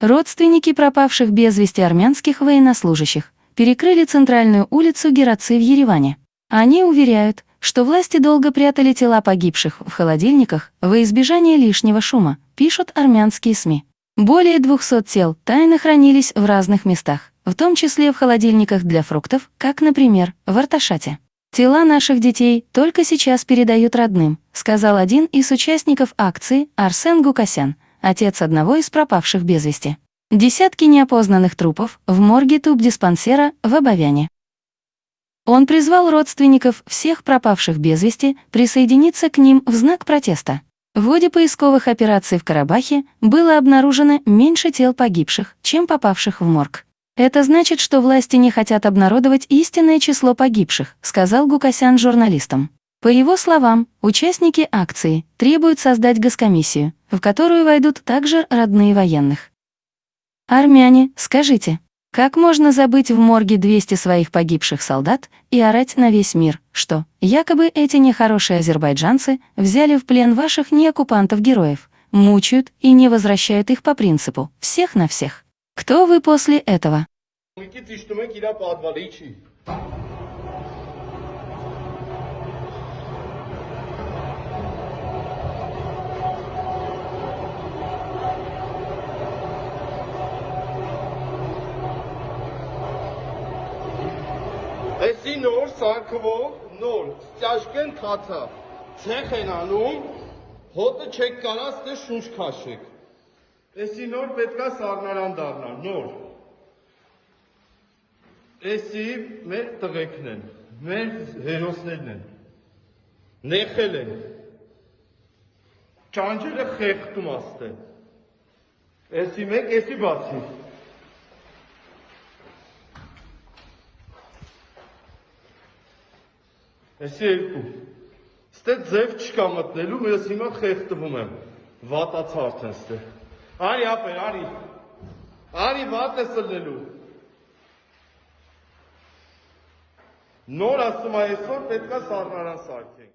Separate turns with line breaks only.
Родственники пропавших без вести армянских военнослужащих перекрыли центральную улицу Гераци в Ереване. Они уверяют, что власти долго прятали тела погибших в холодильниках во избежание лишнего шума, пишут армянские СМИ. Более 200 тел тайно хранились в разных местах, в том числе в холодильниках для фруктов, как, например, в Арташате. «Тела наших детей только сейчас передают родным», сказал один из участников акции Арсен Гукасян, отец одного из пропавших без вести. Десятки неопознанных трупов в морге туб-диспансера в Обовяне. Он призвал родственников всех пропавших без вести присоединиться к ним в знак протеста. В ходе поисковых операций в Карабахе было обнаружено меньше тел погибших, чем попавших в морг. Это значит, что власти не хотят обнародовать истинное число погибших, сказал Гукасян журналистам. По его словам, участники акции требуют создать госкомиссию, в которую войдут также родные военных. Армяне, скажите, как можно забыть в морге 200 своих погибших солдат и орать на весь мир, что якобы эти нехорошие азербайджанцы взяли в плен ваших неоккупантов-героев, мучают и не возвращают их по принципу «всех на всех»? Кто вы после этого?
Էսի նոր սարքվող նոր ստяжկեն թաթա ցեխ են անում հոտը չեք կարած դե շունչ քաշեք Էսի նոր պետքա սառնարան դառնա, նոր։ Էսի մեր տղեկն են, մեր հերոսներն են։ Նեխել են։ Ճանջերը խեղտում աստե։ Էսի մեկ, էսի բացի։ Էսի երկու։ Ստե ձև չկա մտնելու, ես հիմա խեղտվում եմ։ Վատացա արդեն ստե։ Արի ապեր, արի։ Արի վատ ես լնելու։ Նոր ասում այսօր պետքա սառնարան սարքենք։